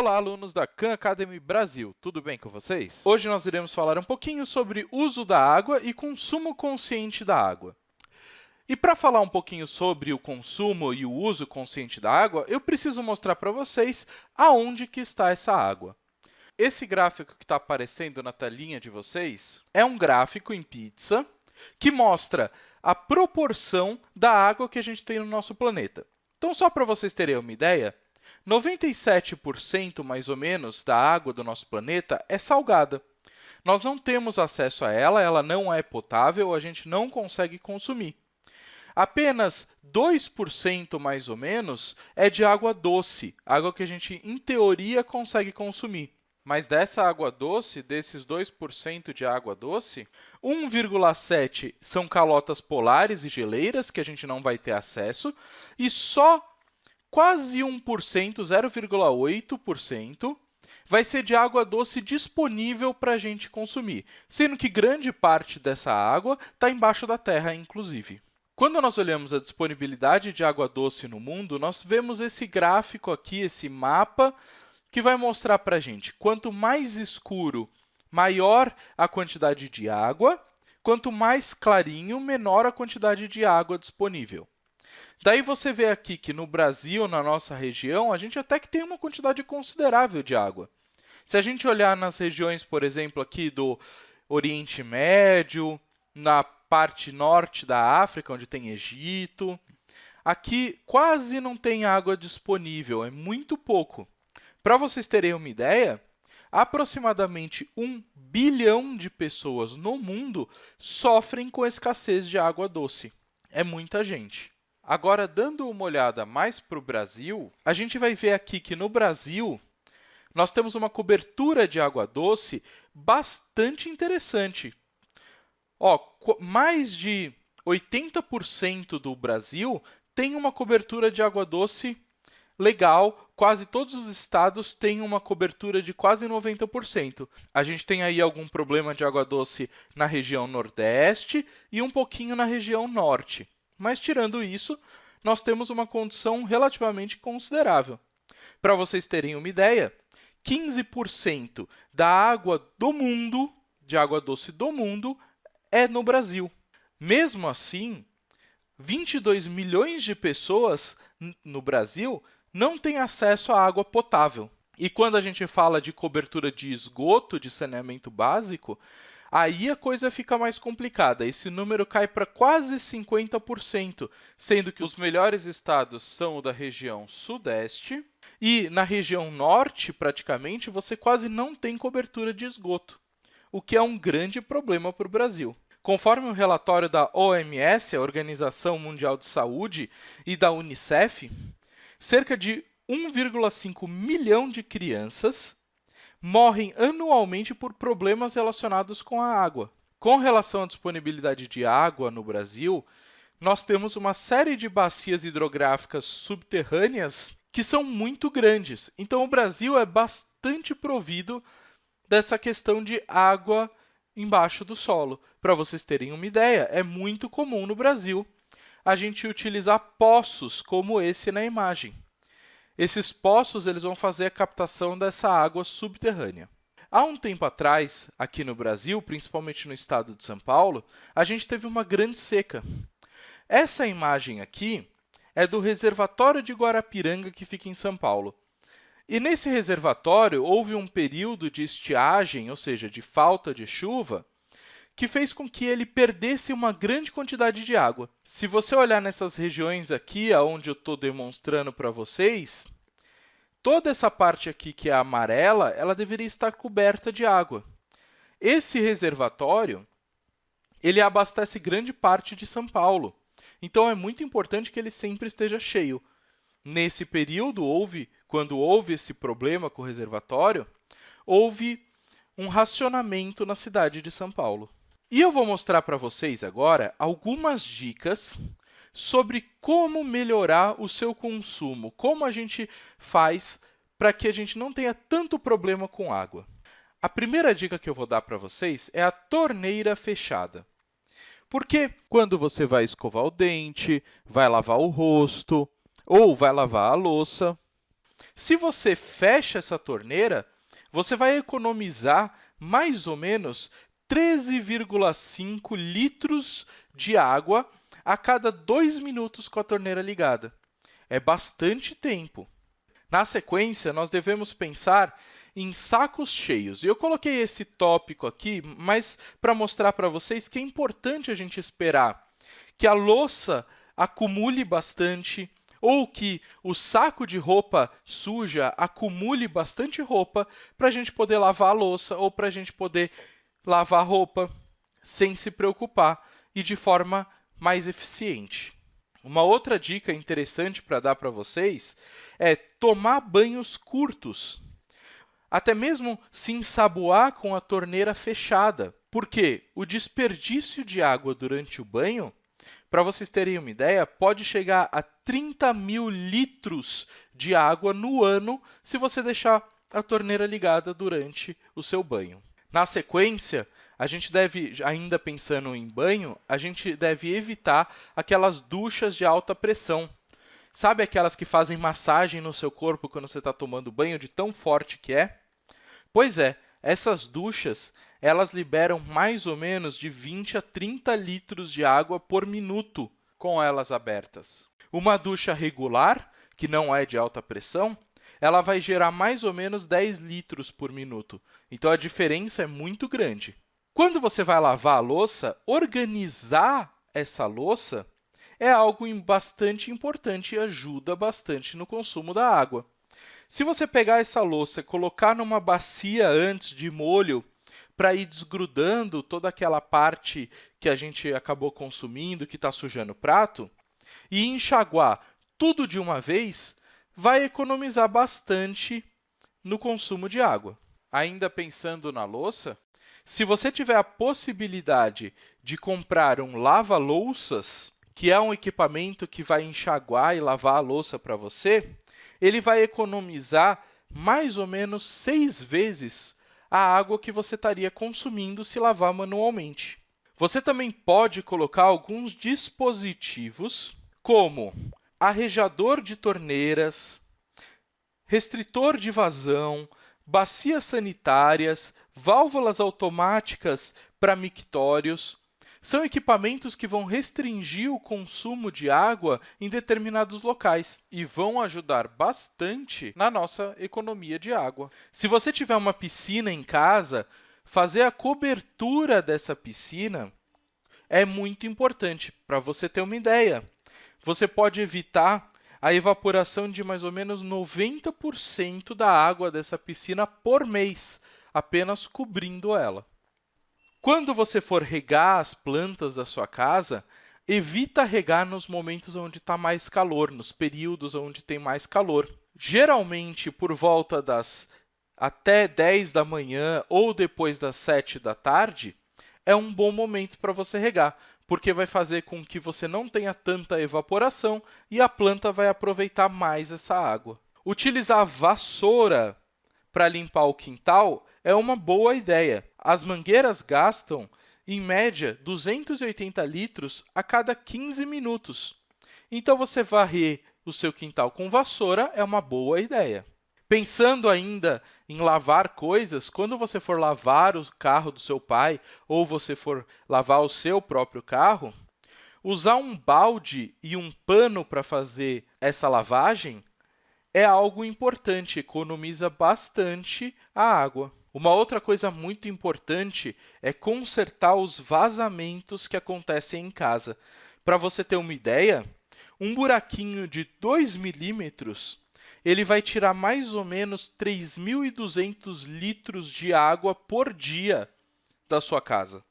Olá, alunos da Khan Academy Brasil, tudo bem com vocês? Hoje nós iremos falar um pouquinho sobre uso da água e consumo consciente da água. E para falar um pouquinho sobre o consumo e o uso consciente da água, eu preciso mostrar para vocês aonde que está essa água. Esse gráfico que está aparecendo na telinha de vocês é um gráfico em pizza que mostra a proporção da água que a gente tem no nosso planeta. Então, só para vocês terem uma ideia, 97% mais ou menos da água do nosso planeta é salgada. Nós não temos acesso a ela, ela não é potável, a gente não consegue consumir. Apenas 2% mais ou menos é de água doce, água que a gente, em teoria, consegue consumir. Mas dessa água doce, desses 2% de água doce, 1,7% são calotas polares e geleiras, que a gente não vai ter acesso, e só quase 1%, 0,8%, vai ser de água doce disponível para a gente consumir, sendo que grande parte dessa água está embaixo da terra, inclusive. Quando nós olhamos a disponibilidade de água doce no mundo, nós vemos esse gráfico aqui, esse mapa, que vai mostrar para a gente quanto mais escuro, maior a quantidade de água, quanto mais clarinho, menor a quantidade de água disponível. Daí você vê aqui que no Brasil, na nossa região, a gente até que tem uma quantidade considerável de água. Se a gente olhar nas regiões, por exemplo, aqui do Oriente Médio, na parte norte da África, onde tem Egito, aqui quase não tem água disponível, é muito pouco. Para vocês terem uma ideia, aproximadamente 1 bilhão de pessoas no mundo sofrem com escassez de água doce. É muita gente. Agora, dando uma olhada mais para o Brasil, a gente vai ver aqui que no Brasil nós temos uma cobertura de água doce bastante interessante. Ó, mais de 80% do Brasil tem uma cobertura de água doce legal, quase todos os estados têm uma cobertura de quase 90%. A gente tem aí algum problema de água doce na região nordeste e um pouquinho na região norte. Mas, tirando isso, nós temos uma condição relativamente considerável. Para vocês terem uma ideia, 15% da água do mundo, de água doce do mundo, é no Brasil. Mesmo assim, 22 milhões de pessoas no Brasil não têm acesso à água potável. E quando a gente fala de cobertura de esgoto, de saneamento básico, aí a coisa fica mais complicada. Esse número cai para quase 50%, sendo que os melhores estados são o da região sudeste e na região norte, praticamente, você quase não tem cobertura de esgoto, o que é um grande problema para o Brasil. Conforme o relatório da OMS, a Organização Mundial de Saúde, e da Unicef, cerca de 1,5 milhão de crianças morrem anualmente por problemas relacionados com a água. Com relação à disponibilidade de água no Brasil, nós temos uma série de bacias hidrográficas subterrâneas que são muito grandes. Então, o Brasil é bastante provido dessa questão de água embaixo do solo. Para vocês terem uma ideia, é muito comum no Brasil a gente utilizar poços como esse na imagem. Esses poços eles vão fazer a captação dessa água subterrânea. Há um tempo atrás, aqui no Brasil, principalmente no estado de São Paulo, a gente teve uma grande seca. Essa imagem aqui é do reservatório de Guarapiranga, que fica em São Paulo. E nesse reservatório houve um período de estiagem, ou seja, de falta de chuva, que fez com que ele perdesse uma grande quantidade de água. Se você olhar nessas regiões aqui, onde eu estou demonstrando para vocês, toda essa parte aqui que é amarela, ela deveria estar coberta de água. Esse reservatório ele abastece grande parte de São Paulo. Então, é muito importante que ele sempre esteja cheio. Nesse período, houve, quando houve esse problema com o reservatório, houve um racionamento na cidade de São Paulo. E eu vou mostrar para vocês agora algumas dicas sobre como melhorar o seu consumo, como a gente faz para que a gente não tenha tanto problema com água. A primeira dica que eu vou dar para vocês é a torneira fechada. Porque quando você vai escovar o dente, vai lavar o rosto ou vai lavar a louça, Se você fecha essa torneira, você vai economizar mais ou menos 13,5 litros de água a cada dois minutos com a torneira ligada. É bastante tempo. Na sequência, nós devemos pensar em sacos cheios. Eu coloquei esse tópico aqui, mas para mostrar para vocês que é importante a gente esperar que a louça acumule bastante ou que o saco de roupa suja acumule bastante roupa para a gente poder lavar a louça ou para a gente poder lavar roupa sem se preocupar e de forma mais eficiente. Uma outra dica interessante para dar para vocês é tomar banhos curtos, até mesmo se ensaboar com a torneira fechada, porque o desperdício de água durante o banho para vocês terem uma ideia, pode chegar a 30 mil litros de água no ano se você deixar a torneira ligada durante o seu banho. Na sequência, a gente deve, ainda pensando em banho, a gente deve evitar aquelas duchas de alta pressão. Sabe aquelas que fazem massagem no seu corpo quando você está tomando banho, de tão forte que é? Pois é, essas duchas elas liberam mais ou menos de 20 a 30 litros de água por minuto com elas abertas. Uma ducha regular, que não é de alta pressão, ela vai gerar mais ou menos 10 litros por minuto. Então, a diferença é muito grande. Quando você vai lavar a louça, organizar essa louça é algo bastante importante e ajuda bastante no consumo da água. Se você pegar essa louça colocar numa bacia antes de molho para ir desgrudando toda aquela parte que a gente acabou consumindo, que está sujando o prato, e enxaguar tudo de uma vez, vai economizar bastante no consumo de água. Ainda pensando na louça, se você tiver a possibilidade de comprar um lava-louças, que é um equipamento que vai enxaguar e lavar a louça para você, ele vai economizar mais ou menos seis vezes a água que você estaria consumindo se lavar manualmente. Você também pode colocar alguns dispositivos, como arrejador de torneiras, restritor de vazão, bacias sanitárias, válvulas automáticas para mictórios, são equipamentos que vão restringir o consumo de água em determinados locais e vão ajudar bastante na nossa economia de água. Se você tiver uma piscina em casa, fazer a cobertura dessa piscina é muito importante. Para você ter uma ideia, você pode evitar a evaporação de mais ou menos 90% da água dessa piscina por mês, apenas cobrindo ela. Quando você for regar as plantas da sua casa, evita regar nos momentos onde está mais calor, nos períodos onde tem mais calor. Geralmente, por volta das até 10 da manhã ou depois das 7 da tarde, é um bom momento para você regar, porque vai fazer com que você não tenha tanta evaporação e a planta vai aproveitar mais essa água. Utilizar vassoura para limpar o quintal é uma boa ideia. As mangueiras gastam, em média, 280 litros a cada 15 minutos. Então, você varrer o seu quintal com vassoura é uma boa ideia. Pensando ainda em lavar coisas, quando você for lavar o carro do seu pai ou você for lavar o seu próprio carro, usar um balde e um pano para fazer essa lavagem é algo importante, economiza bastante a água. Uma outra coisa muito importante é consertar os vazamentos que acontecem em casa. Para você ter uma ideia, um buraquinho de 2 milímetros ele vai tirar mais ou menos 3.200 litros de água por dia da sua casa.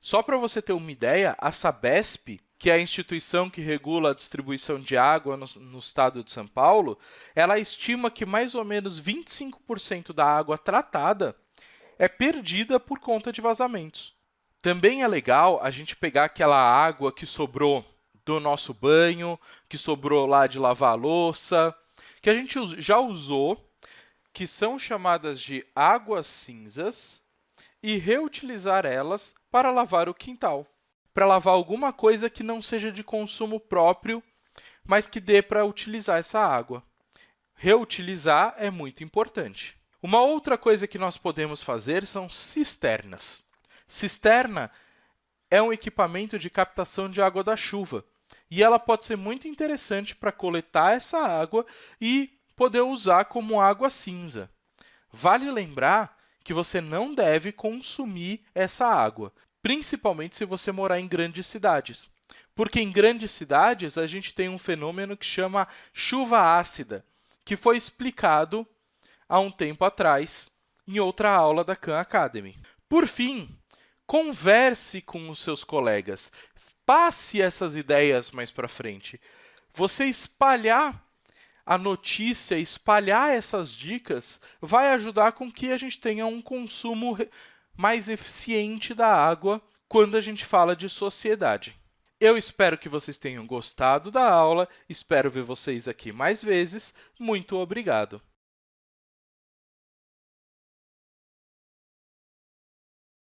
Só para você ter uma ideia, a Sabesp que é a instituição que regula a distribuição de água no, no estado de São Paulo, ela estima que mais ou menos 25% da água tratada é perdida por conta de vazamentos. Também é legal a gente pegar aquela água que sobrou do nosso banho, que sobrou lá de lavar a louça, que a gente já usou, que são chamadas de águas cinzas, e reutilizar elas para lavar o quintal para lavar alguma coisa que não seja de consumo próprio, mas que dê para utilizar essa água. reutilizar é muito importante. Uma outra coisa que nós podemos fazer são cisternas. Cisterna é um equipamento de captação de água da chuva e ela pode ser muito interessante para coletar essa água e poder usar como água cinza. Vale lembrar que você não deve consumir essa água, principalmente se você morar em grandes cidades. Porque em grandes cidades a gente tem um fenômeno que chama chuva ácida, que foi explicado há um tempo atrás em outra aula da Khan Academy. Por fim, converse com os seus colegas, passe essas ideias mais para frente. Você espalhar a notícia, espalhar essas dicas, vai ajudar com que a gente tenha um consumo mais eficiente da água quando a gente fala de sociedade. Eu espero que vocês tenham gostado da aula, espero ver vocês aqui mais vezes. Muito obrigado!